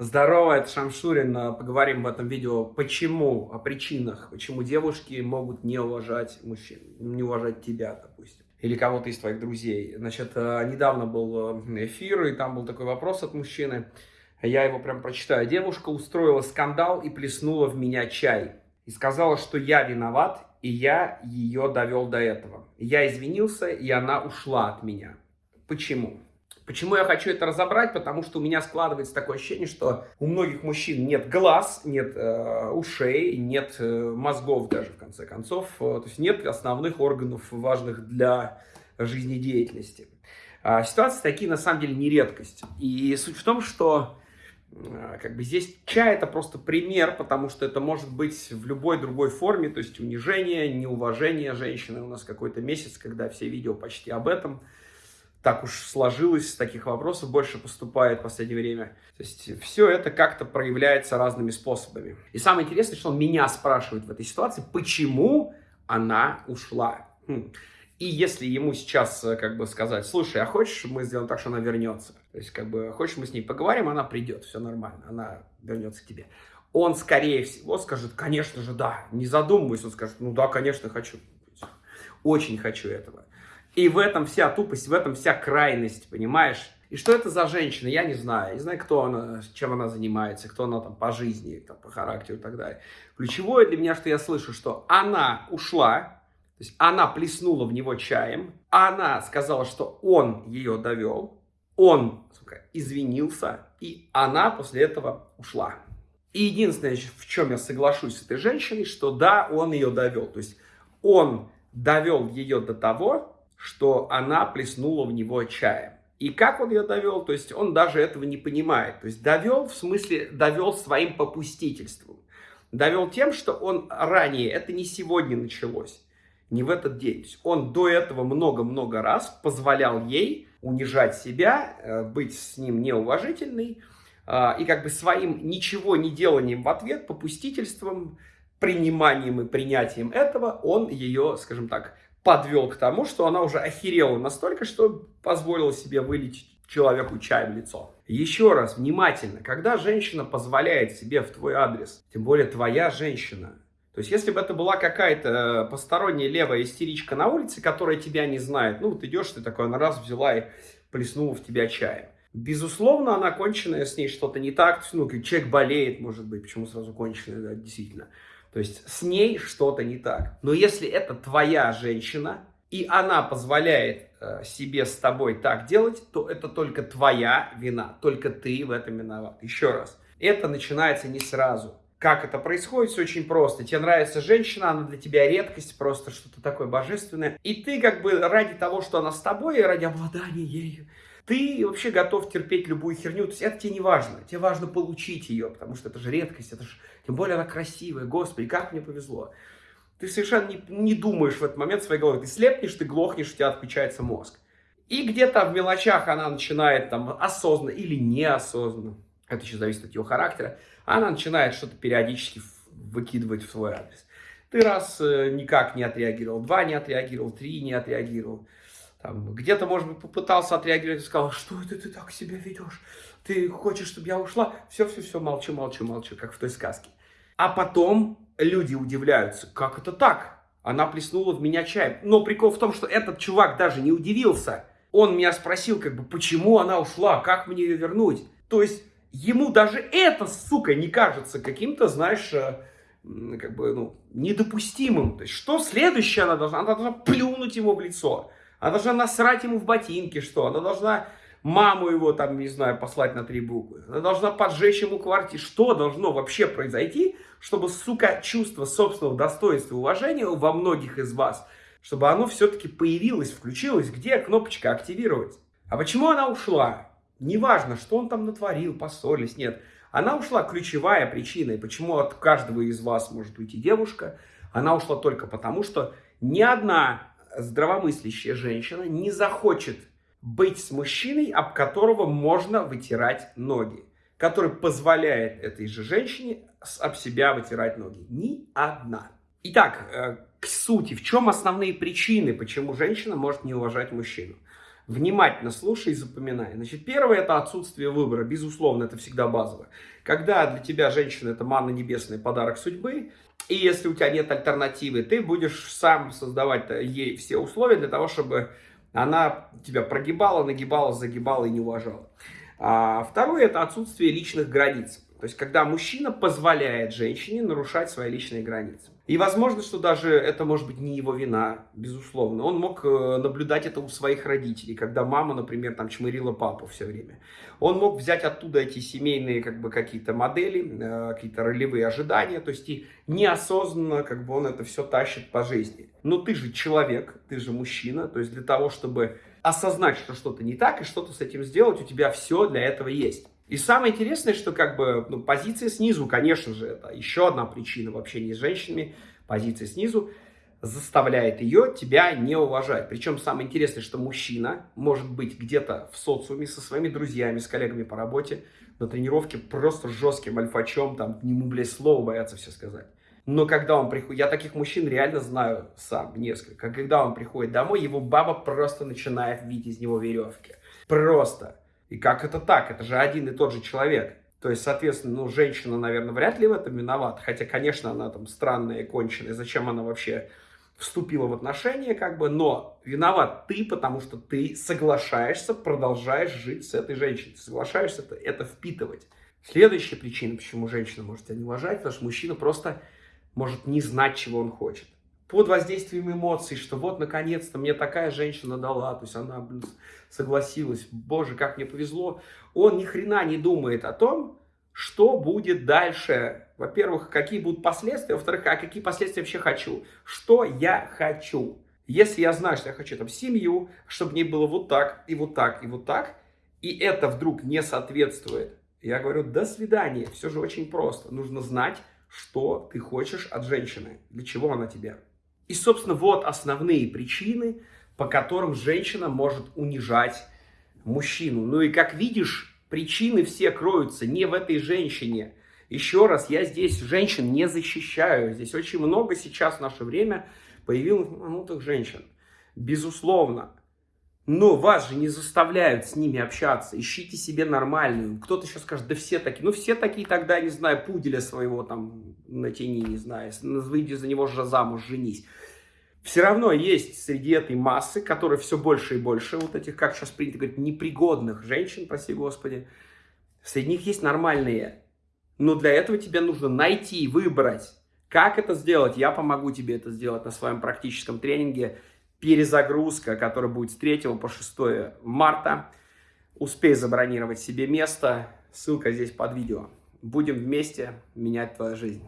Здорово, это Шамшурин. Поговорим в этом видео, почему, о причинах, почему девушки могут не уважать мужчин, не уважать тебя, допустим, или кого-то из твоих друзей. Значит, э, недавно был э, эфир, и там был такой вопрос от мужчины. Я его прям прочитаю. Девушка устроила скандал и плеснула в меня чай. И сказала, что я виноват, и я ее довел до этого. Я извинился, и она ушла от меня. Почему? Почему я хочу это разобрать? Потому что у меня складывается такое ощущение, что у многих мужчин нет глаз, нет э, ушей, нет э, мозгов даже, в конце концов. Э, то есть нет основных органов, важных для жизнедеятельности. Э, ситуации такие, на самом деле, не редкость. И суть в том, что э, как бы здесь чай это просто пример, потому что это может быть в любой другой форме, то есть унижение, неуважение женщины. У нас какой-то месяц, когда все видео почти об этом – так уж сложилось, таких вопросов больше поступает в последнее время. То есть все это как-то проявляется разными способами. И самое интересное, что он меня спрашивает в этой ситуации, почему она ушла. Хм. И если ему сейчас э, как бы сказать, слушай, а хочешь мы сделаем так, что она вернется? То есть как бы хочешь мы с ней поговорим, она придет, все нормально, она вернется к тебе. Он скорее всего скажет, конечно же, да, не задумываясь, он скажет, ну да, конечно, хочу. Очень хочу этого. И в этом вся тупость, в этом вся крайность, понимаешь? И что это за женщина, я не знаю. Не знаю, кто она, чем она занимается, кто она там по жизни, там, по характеру и так далее. Ключевое для меня, что я слышу, что она ушла, то есть она плеснула в него чаем, она сказала, что он ее довел, он сука, извинился, и она после этого ушла. И единственное, в чем я соглашусь с этой женщиной, что да, он ее довел. То есть он довел ее до того, что она плеснула в него чаем. И как он ее довел? То есть он даже этого не понимает. То есть довел, в смысле, довел своим попустительством. Довел тем, что он ранее, это не сегодня началось, не в этот день. Он до этого много-много раз позволял ей унижать себя, э, быть с ним неуважительной, э, и как бы своим ничего не деланием в ответ, попустительством, приниманием и принятием этого он ее, скажем так, подвел к тому, что она уже охерела настолько, что позволила себе вылить человеку чай в лицо. Еще раз, внимательно, когда женщина позволяет себе в твой адрес, тем более твоя женщина, то есть, если бы это была какая-то э, посторонняя левая истеричка на улице, которая тебя не знает, ну, вот идешь, ты такой, она раз взяла и плеснула в тебя чаем. Безусловно, она конченая, с ней что-то не так, ну, человек болеет, может быть, почему сразу конченая, да, действительно. То есть с ней что-то не так. Но если это твоя женщина, и она позволяет э, себе с тобой так делать, то это только твоя вина, только ты в этом виноват. Еще раз, это начинается не сразу. Как это происходит? Все очень просто. Тебе нравится женщина, она для тебя редкость, просто что-то такое божественное. И ты как бы ради того, что она с тобой, и ради обладания ею, ты вообще готов терпеть любую херню. То есть это тебе не важно. Тебе важно получить ее, потому что это же редкость, это же, тем более она красивая. Господи, как мне повезло. Ты совершенно не, не думаешь в этот момент своей головой. Ты слепнешь, ты глохнешь, у тебя отключается мозг. И где-то в мелочах она начинает там осознанно или неосознанно, это еще зависит от ее характера, она начинает что-то периодически выкидывать в свой адрес. Ты раз э, никак не отреагировал, два не отреагировал, три не отреагировал. Где-то, может быть, попытался отреагировать и сказал, что это ты так себя ведешь? Ты хочешь, чтобы я ушла? Все-все-все, молчу, молчу, молчу, как в той сказке. А потом люди удивляются, как это так? Она плеснула в меня чай. Но прикол в том, что этот чувак даже не удивился. Он меня спросил, как бы, почему она ушла, как мне ее вернуть? То есть, ему даже это, сука, не кажется каким-то, знаешь, э, как бы, ну, недопустимым. То есть, что следующее она должна? Она должна плюнуть ему в лицо. Она должна насрать ему в ботинки, что? Она должна маму его, там, не знаю, послать на три буквы. Она должна поджечь ему квартиру. Что должно вообще произойти, чтобы, сука, чувство собственного достоинства и уважения во многих из вас, чтобы оно все-таки появилось, включилось? Где кнопочка активировать? А почему она ушла? Неважно, что он там натворил, поссорились, нет. Она ушла ключевая причина, и почему от каждого из вас может уйти девушка, она ушла только потому, что ни одна здравомыслящая женщина не захочет быть с мужчиной, об которого можно вытирать ноги, который позволяет этой же женщине об себя вытирать ноги. Ни одна. Итак, э, к сути, в чем основные причины, почему женщина может не уважать мужчину? Внимательно слушай и запоминай. Значит, первое это отсутствие выбора. Безусловно, это всегда базовое. Когда для тебя женщина это манна небесная, подарок судьбы, и если у тебя нет альтернативы, ты будешь сам создавать ей все условия для того, чтобы она тебя прогибала, нагибала, загибала и не уважала. А второе это отсутствие личных границ. То есть, когда мужчина позволяет женщине нарушать свои личные границы. И возможно, что даже это может быть не его вина, безусловно. Он мог э, наблюдать это у своих родителей, когда мама, например, там чмырила папу все время. Он мог взять оттуда эти семейные как бы какие-то модели, э, какие-то ролевые ожидания, то есть и неосознанно как бы он это все тащит по жизни. Но ты же человек, ты же мужчина, то есть для того, чтобы осознать, что что-то не так и что-то с этим сделать, у тебя все для этого есть. И самое интересное, что как бы ну, позиция снизу, конечно же, это еще одна причина в общении с женщинами, позиция снизу заставляет ее тебя не уважать. Причем самое интересное, что мужчина может быть где-то в социуме со своими друзьями, с коллегами по работе, на тренировке просто жестким альфачом, там, ему, блядь, слово боятся все сказать. Но когда он приходит, я таких мужчин реально знаю сам, несколько. Когда он приходит домой, его баба просто начинает видеть из него веревки. Просто. И как это так? Это же один и тот же человек. То есть, соответственно, ну, женщина, наверное, вряд ли в этом виновата. Хотя, конечно, она там странная и конченая. Зачем она вообще вступила в отношения, как бы. Но виноват ты, потому что ты соглашаешься, продолжаешь жить с этой женщиной. Соглашаешься это, это впитывать. Следующая причина, почему женщина может тебя не уважать, потому что мужчина просто может не знать, чего он хочет под воздействием эмоций, что вот, наконец-то, мне такая женщина дала, то есть она, блин, согласилась, боже, как мне повезло. Он ни хрена не думает о том, что будет дальше. Во-первых, какие будут последствия, во-вторых, а какие последствия вообще хочу. Что я хочу. Если я знаю, что я хочу там семью, чтобы мне было вот так, и вот так, и вот так, и это вдруг не соответствует, я говорю, до свидания. Все же очень просто. Нужно знать, что ты хочешь от женщины, для чего она тебе. И, собственно, вот основные причины, по которым женщина может унижать мужчину. Ну и, как видишь, причины все кроются не в этой женщине. Еще раз, я здесь женщин не защищаю. Здесь очень много сейчас в наше время появилось ну, женщин. Безусловно. Но вас же не заставляют с ними общаться. Ищите себе нормальную. Кто-то еще скажет, да все такие. Ну, все такие тогда, не знаю, пуделя своего там натяни, не знаю. Выйди за него же замуж, женись. Все равно есть среди этой массы, которые все больше и больше, вот этих, как сейчас принято говорить, непригодных женщин, прости господи. Среди них есть нормальные. Но для этого тебе нужно найти, выбрать. Как это сделать? Я помогу тебе это сделать на своем практическом тренинге перезагрузка, которая будет с 3 по 6 марта. Успей забронировать себе место. Ссылка здесь под видео. Будем вместе менять твою жизнь.